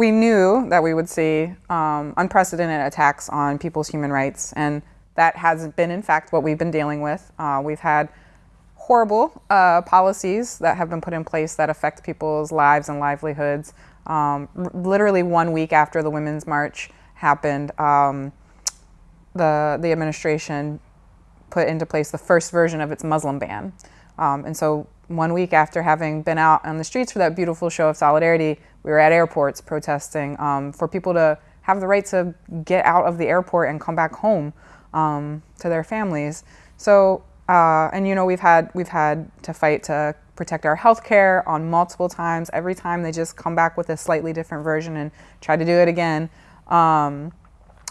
We knew that we would see um, unprecedented attacks on people's human rights, and that has been, in fact, what we've been dealing with. Uh, we've had horrible uh, policies that have been put in place that affect people's lives and livelihoods. Um, literally one week after the Women's March happened, um, the, the administration put into place the first version of its Muslim ban. Um, and so one week after having been out on the streets for that beautiful show of solidarity, we were at airports protesting um, for people to have the right to get out of the airport and come back home um, to their families. So, uh, and you know, we've had we've had to fight to protect our health care on multiple times. Every time they just come back with a slightly different version and try to do it again. Um,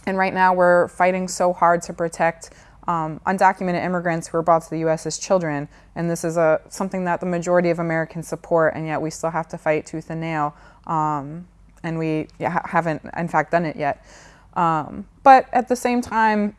and right now we're fighting so hard to protect um, undocumented immigrants who were brought to the U.S. as children. And this is a, something that the majority of Americans support, and yet we still have to fight tooth and nail. Um, and we haven't, in fact, done it yet. Um, but at the same time,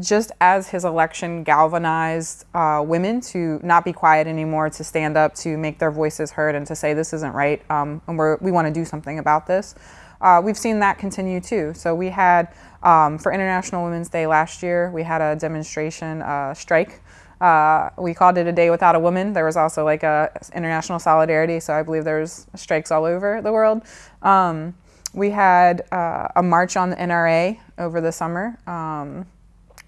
just as his election galvanized uh, women to not be quiet anymore, to stand up, to make their voices heard, and to say this isn't right, um, and we want to do something about this, uh, we've seen that continue too. So we had, um, for International Women's Day last year, we had a demonstration uh, strike. Uh, we called it a day without a woman. There was also like a international solidarity, so I believe there's strikes all over the world. Um, we had uh, a march on the NRA over the summer, um,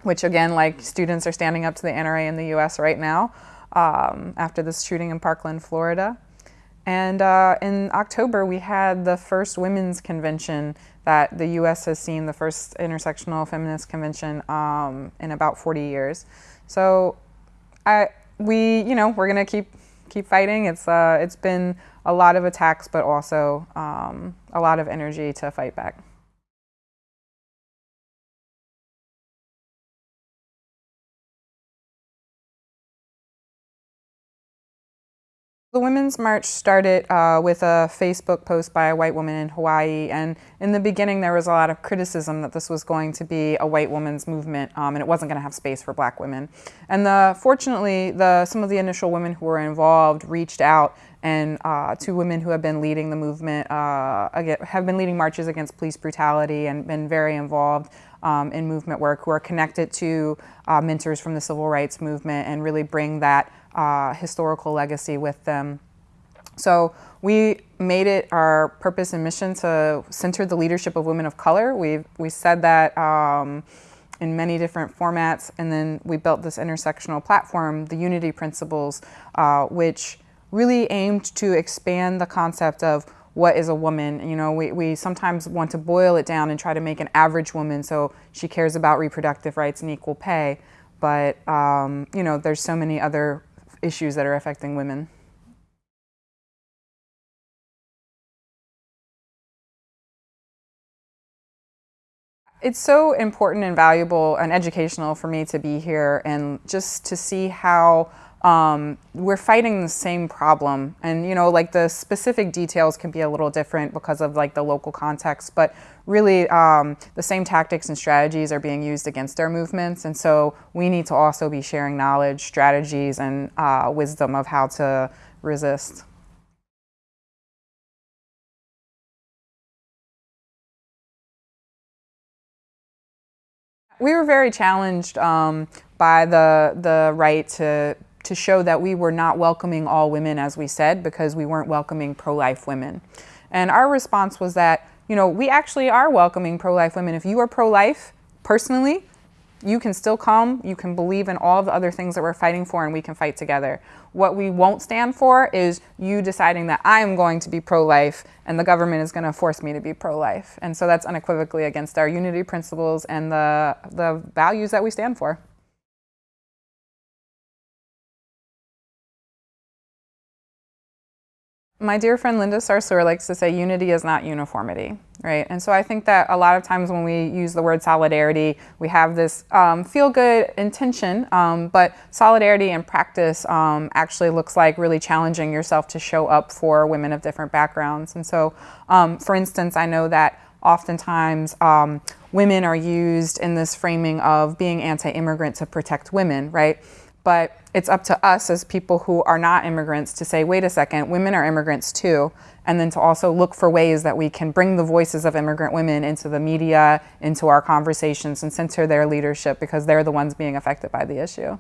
which again, like students are standing up to the NRA in the U.S. right now um, after this shooting in Parkland, Florida. And uh, in October, we had the first women's convention that the U.S. has seen, the first intersectional feminist convention um, in about 40 years. So, I, we, you know, we're gonna keep keep fighting. It's uh, it's been a lot of attacks, but also um, a lot of energy to fight back. The Women's March started uh, with a Facebook post by a white woman in Hawaii, and in the beginning there was a lot of criticism that this was going to be a white woman's movement um, and it wasn't going to have space for black women. And the, fortunately, the, some of the initial women who were involved reached out and uh, two women who have been leading the movement, uh, have been leading marches against police brutality and been very involved um, in movement work who are connected to uh, mentors from the civil rights movement and really bring that uh, historical legacy with them. So we made it our purpose and mission to center the leadership of women of color. we we said that um, in many different formats, and then we built this intersectional platform, the Unity Principles, uh, which really aimed to expand the concept of what is a woman. You know, we, we sometimes want to boil it down and try to make an average woman so she cares about reproductive rights and equal pay. But, um, you know, there's so many other issues that are affecting women. It's so important and valuable and educational for me to be here and just to see how um, we're fighting the same problem and you know like the specific details can be a little different because of like the local context but really um, the same tactics and strategies are being used against our movements and so we need to also be sharing knowledge strategies and uh, wisdom of how to resist. We were very challenged um, by the the right to to show that we were not welcoming all women, as we said, because we weren't welcoming pro-life women. And our response was that, you know, we actually are welcoming pro-life women. If you are pro-life, personally, you can still come, you can believe in all the other things that we're fighting for and we can fight together. What we won't stand for is you deciding that I'm going to be pro-life and the government is going to force me to be pro-life. And so that's unequivocally against our unity principles and the, the values that we stand for. My dear friend Linda Sarsour likes to say unity is not uniformity, right? And so I think that a lot of times when we use the word solidarity, we have this um, feel-good intention, um, but solidarity in practice um, actually looks like really challenging yourself to show up for women of different backgrounds. And so, um, for instance, I know that oftentimes um, women are used in this framing of being anti-immigrant to protect women, right? But it's up to us as people who are not immigrants to say, wait a second, women are immigrants too, and then to also look for ways that we can bring the voices of immigrant women into the media, into our conversations, and center their leadership because they're the ones being affected by the issue.